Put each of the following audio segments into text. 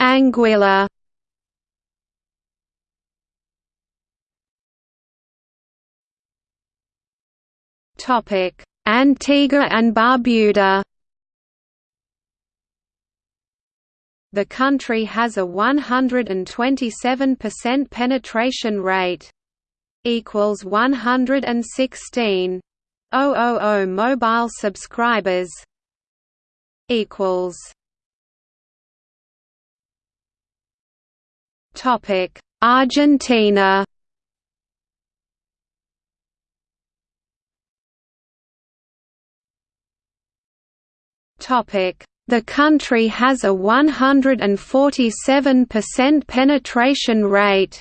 Anguilla Topic: Antigua and Barbuda The country has a 127% penetration rate. Equals 116. 000 mobile subscribers. Equals. Topic: Argentina. Topic: The country has a 147% penetration rate.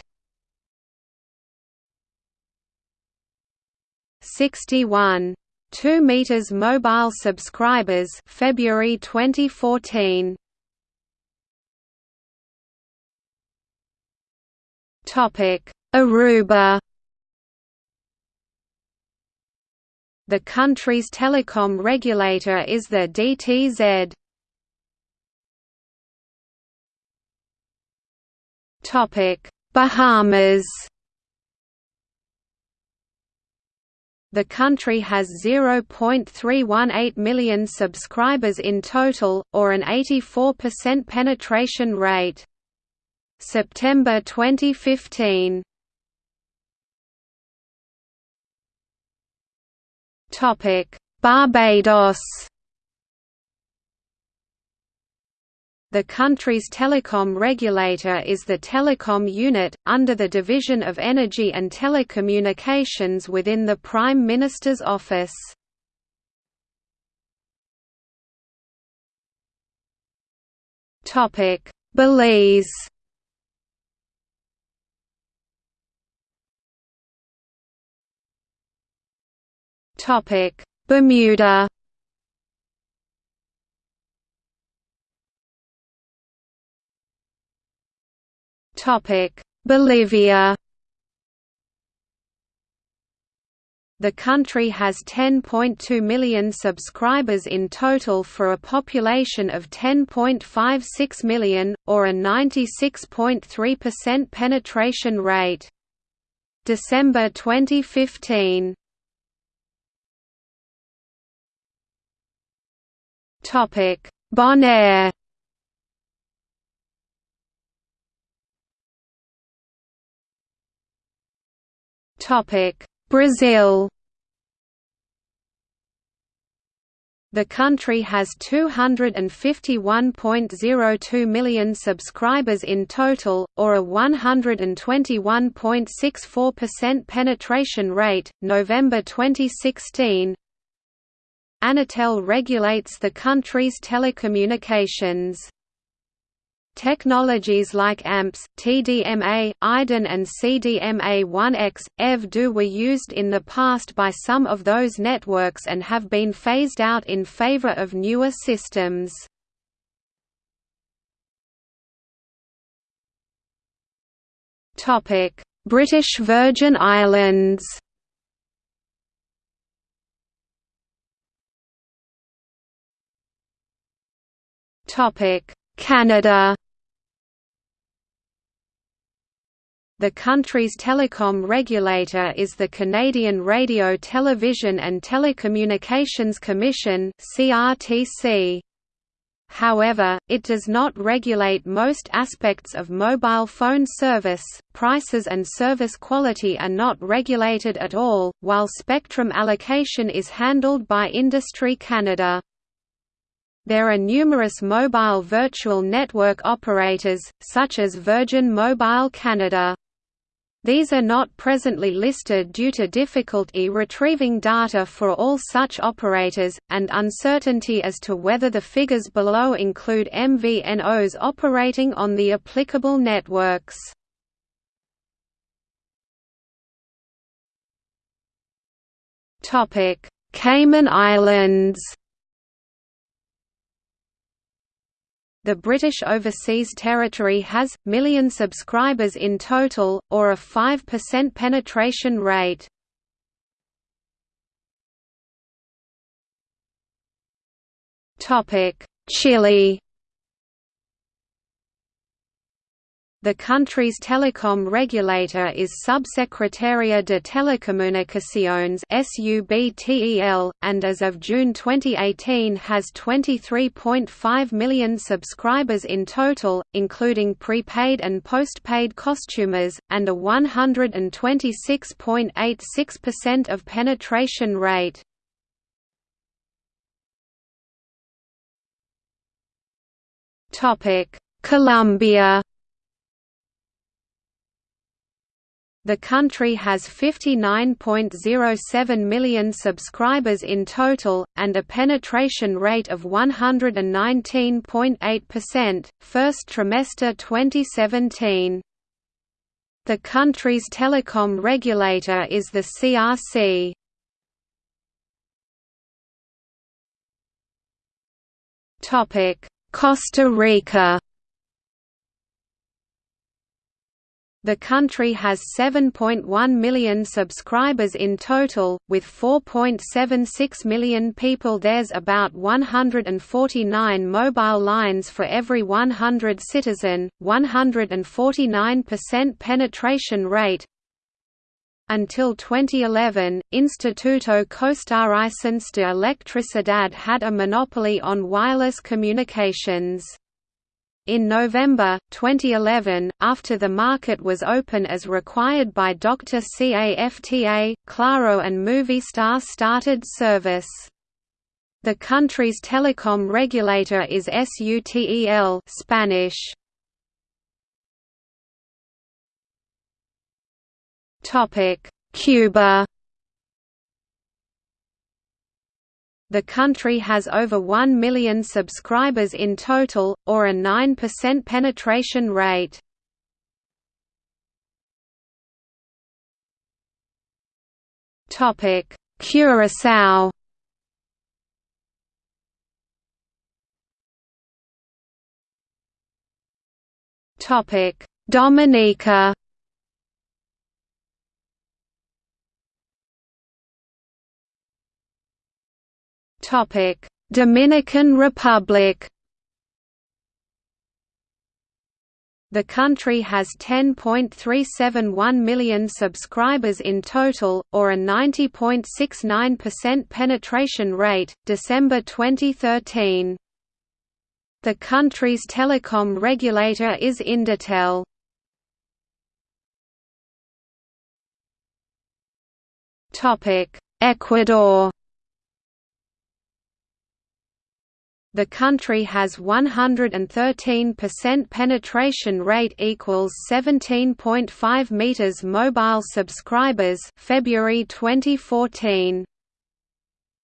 61 2 meters mobile subscribers February 2014 Aruba. The country's telecom regulator is the DTZ Topic. Bahamas. The country has 0.318 million subscribers in total, or an 84% penetration rate. September 2015. Topic: Barbados. The country's telecom regulator is the Telecom Unit, under the Division of Energy and Telecommunications within the Prime Minister's Office. Belize Bermuda Topic Bolivia The country has 10.2 million subscribers in total for a population of 10.56 million, or a 96.3% penetration rate. December 2015. Bonaire Topic: Brazil The country has 251.02 million subscribers in total, or a 121.64% penetration rate. November 2016. Anatel regulates the country's telecommunications. Technologies like AMPS, TDMA, IDEN and CDMA1X, EV2 were used in the past by some of those networks and have been phased out in favor of newer systems. British Virgin Islands Canada The country's telecom regulator is the Canadian Radio Television and Telecommunications Commission. However, it does not regulate most aspects of mobile phone service, prices and service quality are not regulated at all, while spectrum allocation is handled by Industry Canada. There are numerous mobile virtual network operators, such as Virgin Mobile Canada. These are not presently listed due to difficulty retrieving data for all such operators, and uncertainty as to whether the figures below include MVNOs operating on the applicable networks. Cayman Islands The British Overseas Territory has, million subscribers in total, or a 5% penetration rate. Chile The country's telecom regulator is Subsecretaria de Telecomunicaciones (SUBTEL), and as of June 2018 has 23.5 million subscribers in total, including prepaid and postpaid customers, and a 126.86% of penetration rate. Topic: Colombia The country has 59.07 million subscribers in total, and a penetration rate of 119.8%, first trimester 2017. The country's telecom regulator is the CRC. Costa Rica The country has 7.1 million subscribers in total, with 4.76 million people there's about 149 mobile lines for every 100 citizen, 149% penetration rate, until 2011, Instituto Costarricense de Electricidad had a monopoly on wireless communications. In November, 2011, after the market was open as required by Dr. CAFTA, Claro and Movistar started service. The country's telecom regulator is SUTEL Spanish. Cuba The country has over 1 million subscribers in total, or a 9% penetration rate. Curaçao Dominica Dominican Republic. The country has 10.371 million subscribers in total, or a 90.69% penetration rate, December 2013. The country's telecom regulator is INDOTEL. Ecuador The country has 113% penetration rate equals 17.5 meters mobile subscribers February 2014.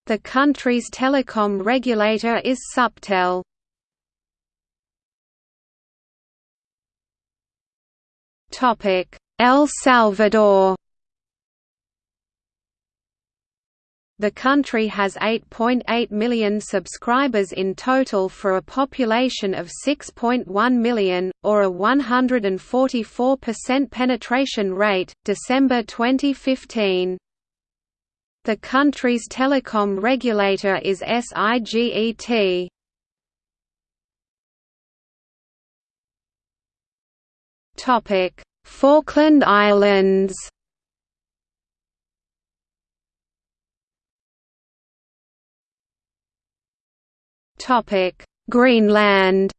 The country's telecom regulator is Subtel. Topic: El Salvador The country has 8.8 million subscribers in total for a population of 6.1 million, or a 144% penetration rate, December 2015. The country's telecom regulator is SIGET. Falkland Islands Greenland.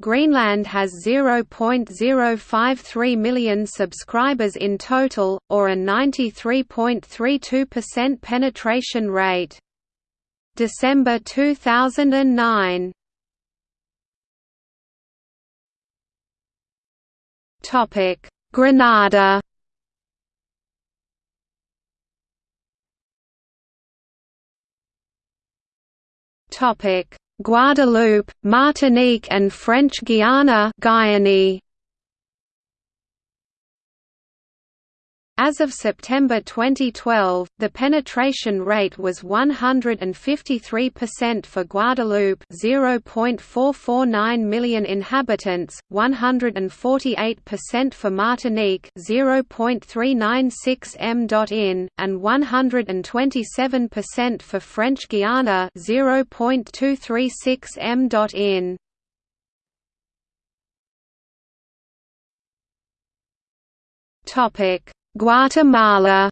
Greenland has 0.053 million subscribers in total, or a 93.32% penetration rate. December 2009. Topic: Grenada. Guadeloupe, Martinique and French Guiana Guyane. As of September 2012, the penetration rate was 153% for Guadeloupe 0.449 million inhabitants, 148% for Martinique 0.396 m.in, and 127% for French Guiana 0.236 m.in. Topic Guatemala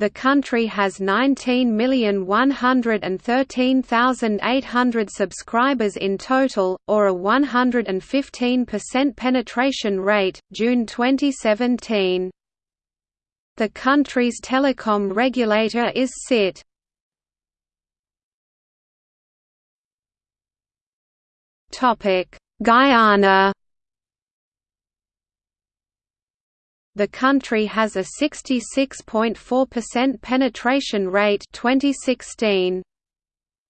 The country has 19,113,800 subscribers in total, or a 115% penetration rate, June 2017. The country's telecom regulator is CIT. Guyana The country has a 66.4% penetration rate 2016.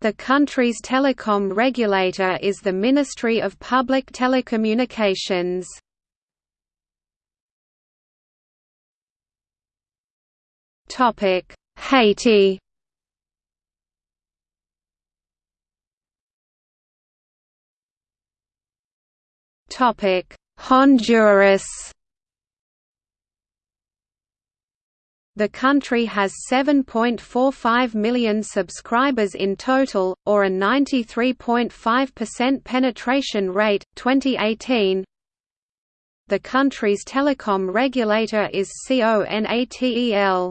The country's telecom regulator is the Ministry of Public Telecommunications. Topic: Haiti. Topic: Honduras. The country has 7.45 million subscribers in total, or a 93.5% penetration rate, 2018. The country's telecom regulator is CONATEL.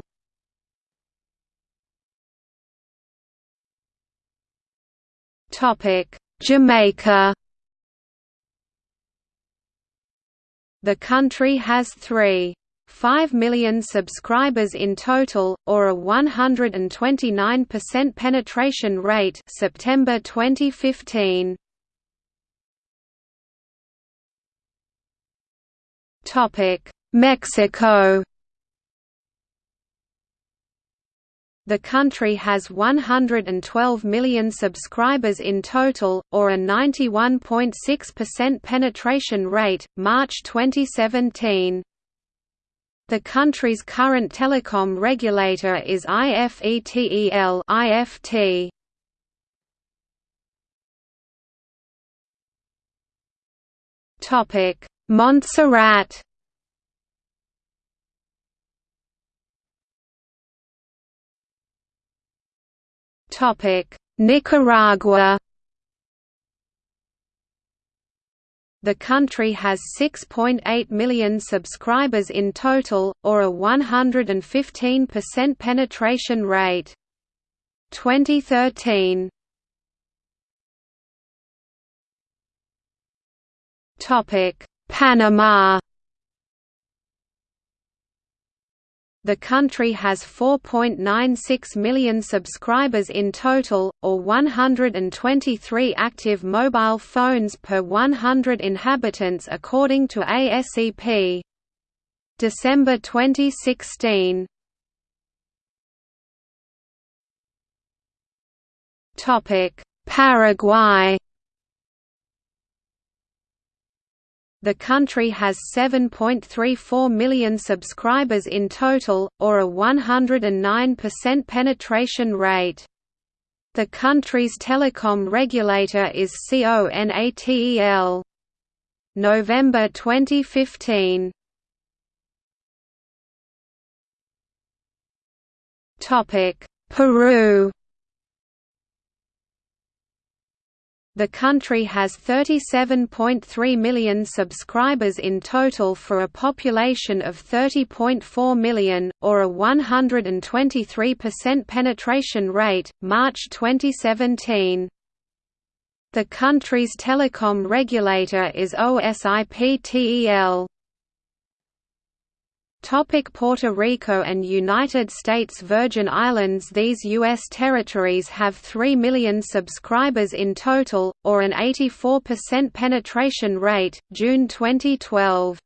Jamaica The country has three 5 million subscribers in total, or a 129% penetration rate September 2015. Mexico The country has 112 million subscribers in total, or a 91.6% penetration rate, March 2017. The country's current telecom regulator is IFETEL IFT. Topic: Montserrat. Topic: Nicaragua. The country has 6.8 million subscribers in total, or a 115% penetration rate. 2013 Panama The country has 4.96 million subscribers in total, or 123 active mobile phones per 100 inhabitants according to ASEP. December 2016. Paraguay The country has 7.34 million subscribers in total, or a 109% penetration rate. The country's telecom regulator is CONATEL. November 2015. Peru The country has 37.3 million subscribers in total for a population of 30.4 million, or a 123% penetration rate, March 2017. The country's telecom regulator is OSIPTEL. Topic Puerto Rico and United States Virgin Islands These U.S. territories have 3 million subscribers in total, or an 84% penetration rate, June 2012.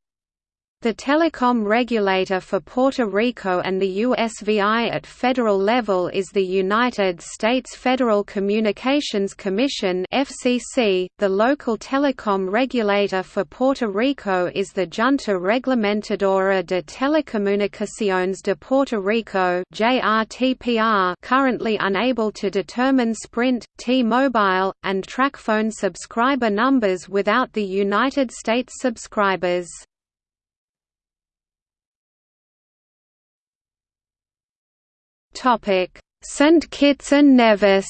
The telecom regulator for Puerto Rico and the USVI at federal level is the United States Federal Communications Commission (FCC). The local telecom regulator for Puerto Rico is the Junta Reglamentadora de Telecomunicaciones de Puerto Rico (JRTPR), currently unable to determine Sprint, T-Mobile, and TracFone subscriber numbers without the United States subscribers. St Kitts and Nevis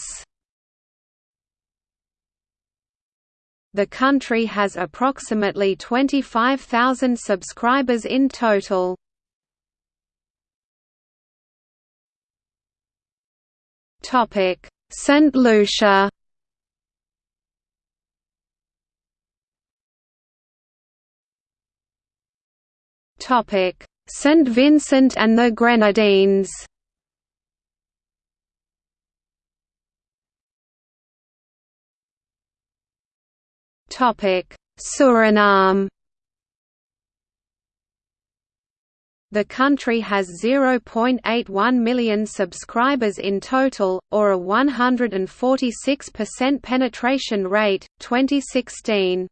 The country has approximately 25,000 subscribers in total. Topic: St. Lucia. Topic: St. Vincent and the Grenadines. Suriname. The country has 0.81 million subscribers in total, or a 146% penetration rate, 2016.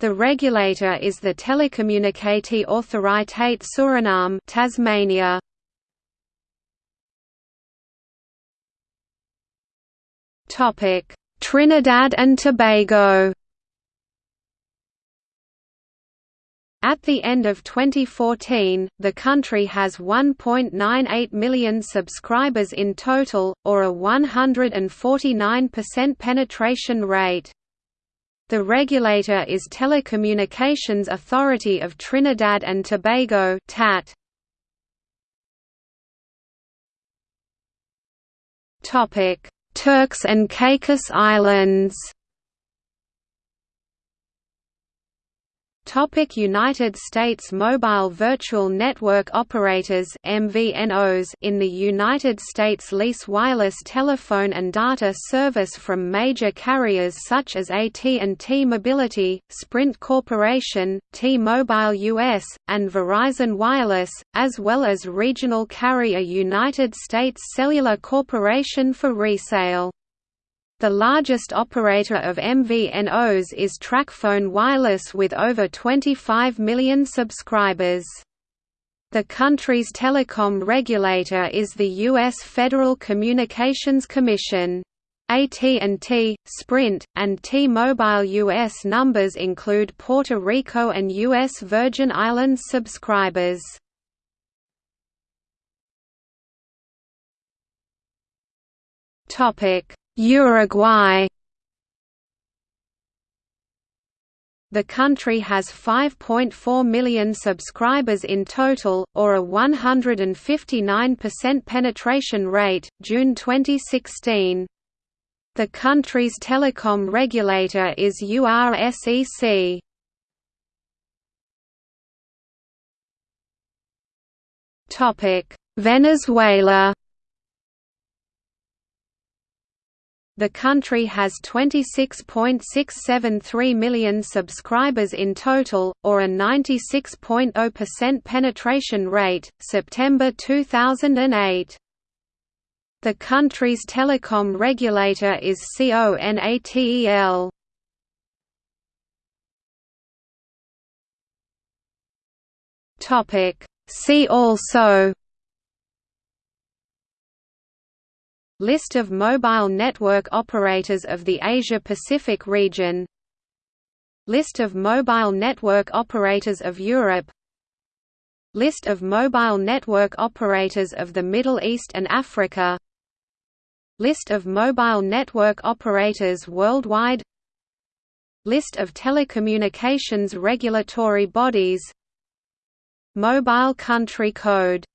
The regulator is the Telecommunicatie Autoriteit Suriname Tasmania. Trinidad and Tobago At the end of 2014, the country has 1.98 million subscribers in total, or a 149% penetration rate. The regulator is Telecommunications Authority of Trinidad and Tobago TAT. Topic: Turks and Caicos Islands Topic United States Mobile Virtual Network Operators MVNOs in the United States lease wireless telephone and data service from major carriers such as AT&T Mobility, Sprint Corporation, T-Mobile US, and Verizon Wireless, as well as regional carrier United States Cellular Corporation for resale. The largest operator of MVNOs is TracFone Wireless with over 25 million subscribers. The country's telecom regulator is the U.S. Federal Communications Commission. AT&T, Sprint, and T-Mobile US numbers include Puerto Rico and U.S. Virgin Islands subscribers. Topic Uruguay The country has 5.4 million subscribers in total, or a 159% penetration rate, June 2016. The country's telecom regulator is URSEC. Venezuela The country has 26.673 million subscribers in total, or a 96.0% penetration rate, September 2008. The country's telecom regulator is CONATEL. See also List of mobile network operators of the Asia-Pacific region. List of mobile network operators of Europe. List of mobile network operators of the Middle East and Africa. List of mobile network operators worldwide. List of telecommunications regulatory bodies. Mobile country code